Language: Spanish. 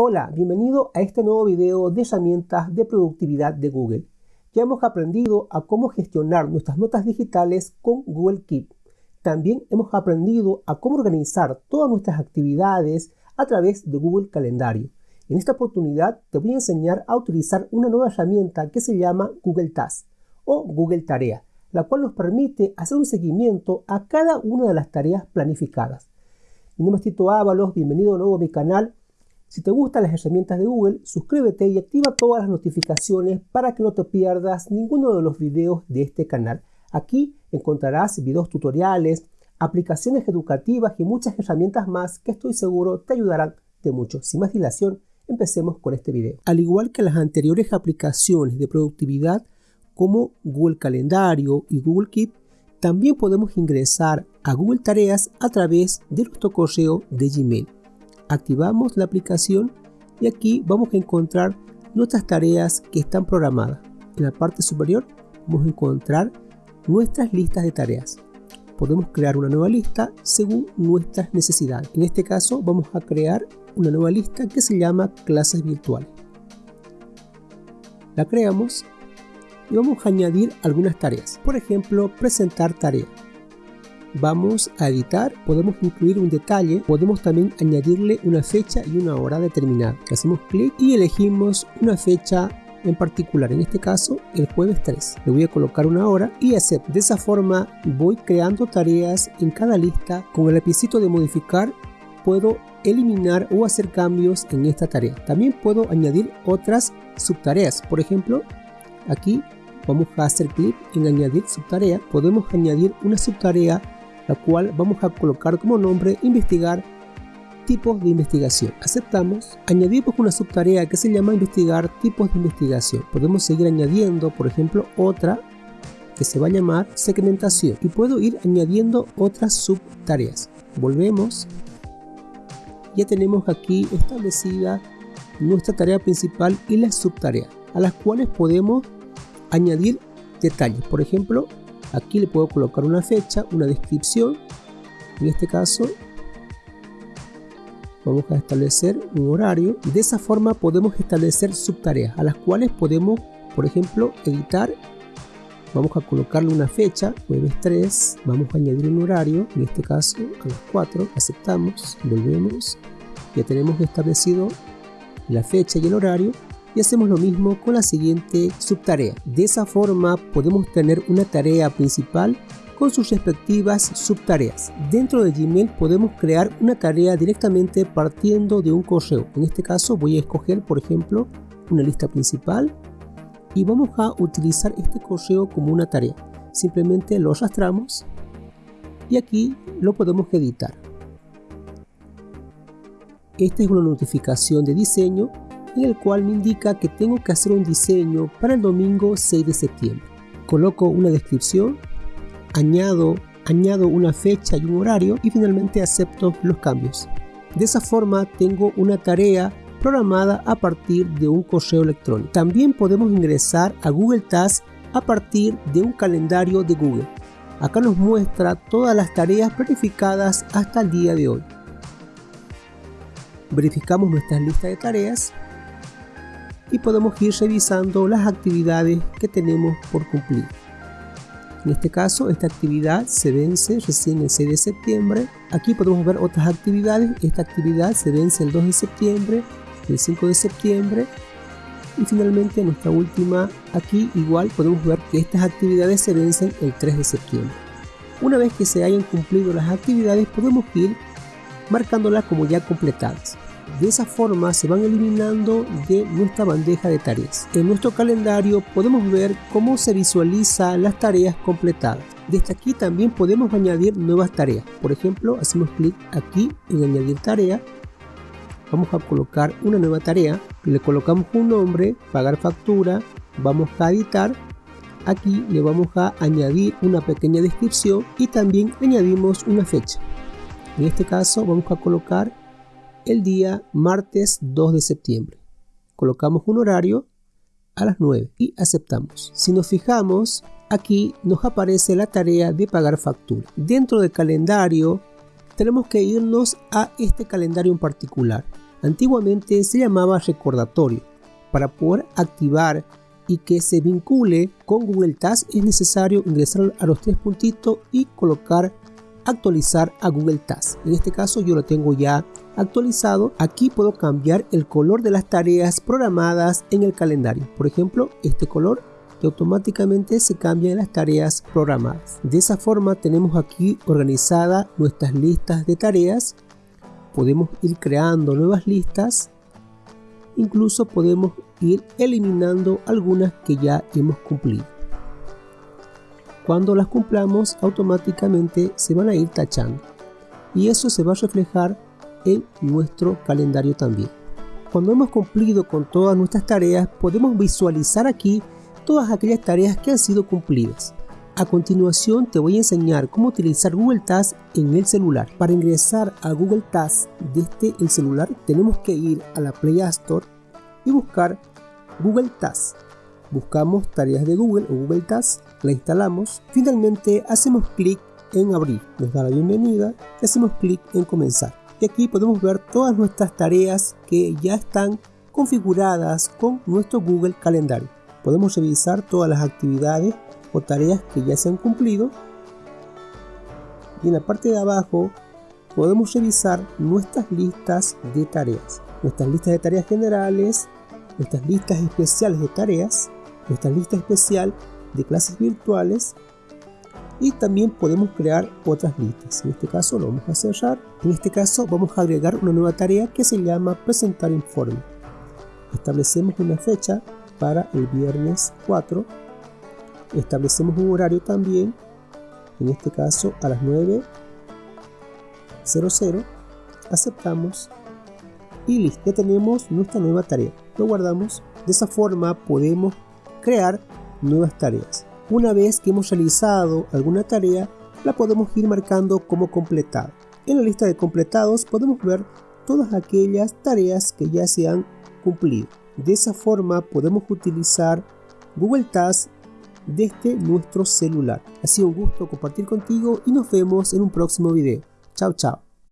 Hola, bienvenido a este nuevo video de herramientas de productividad de Google. Ya hemos aprendido a cómo gestionar nuestras notas digitales con Google Keep. También hemos aprendido a cómo organizar todas nuestras actividades a través de Google Calendario. En esta oportunidad te voy a enseñar a utilizar una nueva herramienta que se llama Google Tasks o Google Tarea, la cual nos permite hacer un seguimiento a cada una de las tareas planificadas. Mi nombre es Tito Ábalos, bienvenido nuevo a mi canal si te gustan las herramientas de Google, suscríbete y activa todas las notificaciones para que no te pierdas ninguno de los videos de este canal. Aquí encontrarás videos tutoriales, aplicaciones educativas y muchas herramientas más que estoy seguro te ayudarán de mucho. Sin más dilación, empecemos con este video. Al igual que las anteriores aplicaciones de productividad como Google Calendario y Google Keep, también podemos ingresar a Google Tareas a través de nuestro correo de Gmail activamos la aplicación y aquí vamos a encontrar nuestras tareas que están programadas. En la parte superior vamos a encontrar nuestras listas de tareas. Podemos crear una nueva lista según nuestras necesidades. En este caso vamos a crear una nueva lista que se llama clases virtuales. La creamos y vamos a añadir algunas tareas. Por ejemplo, presentar tarea vamos a editar, podemos incluir un detalle, podemos también añadirle una fecha y una hora determinada. Hacemos clic y elegimos una fecha en particular, en este caso el jueves 3. Le voy a colocar una hora y hacer. De esa forma voy creando tareas en cada lista. Con el lapicito de modificar puedo eliminar o hacer cambios en esta tarea. También puedo añadir otras subtareas. Por ejemplo, aquí vamos a hacer clic en añadir subtarea. Podemos añadir una subtarea la cual vamos a colocar como nombre investigar tipos de investigación. Aceptamos, añadimos una subtarea que se llama investigar tipos de investigación. Podemos seguir añadiendo, por ejemplo, otra que se va a llamar segmentación y puedo ir añadiendo otras subtareas. Volvemos. Ya tenemos aquí establecida nuestra tarea principal y las subtareas a las cuales podemos añadir detalles. Por ejemplo, Aquí le puedo colocar una fecha, una descripción. En este caso vamos a establecer un horario. De esa forma podemos establecer subtareas a las cuales podemos, por ejemplo, editar. Vamos a colocarle una fecha, jueves 3, vamos a añadir un horario, en este caso a las 4, aceptamos, volvemos, ya tenemos establecido la fecha y el horario y hacemos lo mismo con la siguiente subtarea. De esa forma podemos tener una tarea principal con sus respectivas subtareas. Dentro de Gmail podemos crear una tarea directamente partiendo de un correo. En este caso voy a escoger por ejemplo una lista principal y vamos a utilizar este correo como una tarea. Simplemente lo arrastramos y aquí lo podemos editar. Esta es una notificación de diseño en el cual me indica que tengo que hacer un diseño para el domingo 6 de septiembre. Coloco una descripción, añado, añado una fecha y un horario y finalmente acepto los cambios. De esa forma tengo una tarea programada a partir de un correo electrónico. También podemos ingresar a Google Tasks a partir de un calendario de Google. Acá nos muestra todas las tareas planificadas hasta el día de hoy. Verificamos nuestra lista de tareas y podemos ir revisando las actividades que tenemos por cumplir. En este caso, esta actividad se vence recién el 6 de septiembre. Aquí podemos ver otras actividades. Esta actividad se vence el 2 de septiembre, el 5 de septiembre. Y finalmente nuestra última, aquí igual podemos ver que estas actividades se vencen el 3 de septiembre. Una vez que se hayan cumplido las actividades, podemos ir marcándolas como ya completadas. De esa forma se van eliminando de nuestra bandeja de tareas. En nuestro calendario podemos ver cómo se visualiza las tareas completadas. Desde aquí también podemos añadir nuevas tareas. Por ejemplo, hacemos clic aquí en añadir tarea. Vamos a colocar una nueva tarea. Le colocamos un nombre, pagar factura. Vamos a editar. Aquí le vamos a añadir una pequeña descripción y también añadimos una fecha. En este caso vamos a colocar el día martes 2 de septiembre. Colocamos un horario a las 9 y aceptamos. Si nos fijamos, aquí nos aparece la tarea de pagar factura. Dentro del calendario tenemos que irnos a este calendario en particular. Antiguamente se llamaba recordatorio. Para poder activar y que se vincule con Google Tasks es necesario ingresar a los tres puntitos y colocar actualizar a Google Tasks. En este caso yo lo tengo ya actualizado. Aquí puedo cambiar el color de las tareas programadas en el calendario. Por ejemplo, este color que automáticamente se cambia en las tareas programadas. De esa forma tenemos aquí organizadas nuestras listas de tareas. Podemos ir creando nuevas listas. Incluso podemos ir eliminando algunas que ya hemos cumplido. Cuando las cumplamos automáticamente se van a ir tachando y eso se va a reflejar en nuestro calendario también. Cuando hemos cumplido con todas nuestras tareas podemos visualizar aquí todas aquellas tareas que han sido cumplidas. A continuación te voy a enseñar cómo utilizar Google Tasks en el celular. Para ingresar a Google Tasks desde el celular tenemos que ir a la Play Store y buscar Google Tasks. Buscamos tareas de Google o Google Tasks, la instalamos, finalmente hacemos clic en abrir, nos da la bienvenida y hacemos clic en comenzar. Y aquí podemos ver todas nuestras tareas que ya están configuradas con nuestro Google Calendario. Podemos revisar todas las actividades o tareas que ya se han cumplido. Y en la parte de abajo podemos revisar nuestras listas de tareas. Nuestras listas de tareas generales, nuestras listas especiales de tareas, nuestra lista especial de clases virtuales y también podemos crear otras listas. En este caso lo vamos a cerrar. En este caso vamos a agregar una nueva tarea que se llama presentar informe. Establecemos una fecha para el viernes 4. Establecemos un horario también, en este caso a las 9.00. Aceptamos y listo, ya tenemos nuestra nueva tarea. Lo guardamos. De esa forma podemos crear nuevas tareas. Una vez que hemos realizado alguna tarea, la podemos ir marcando como completada. En la lista de completados podemos ver todas aquellas tareas que ya se han cumplido. De esa forma podemos utilizar Google Tasks desde nuestro celular. Ha sido un gusto compartir contigo y nos vemos en un próximo video. Chao, chao.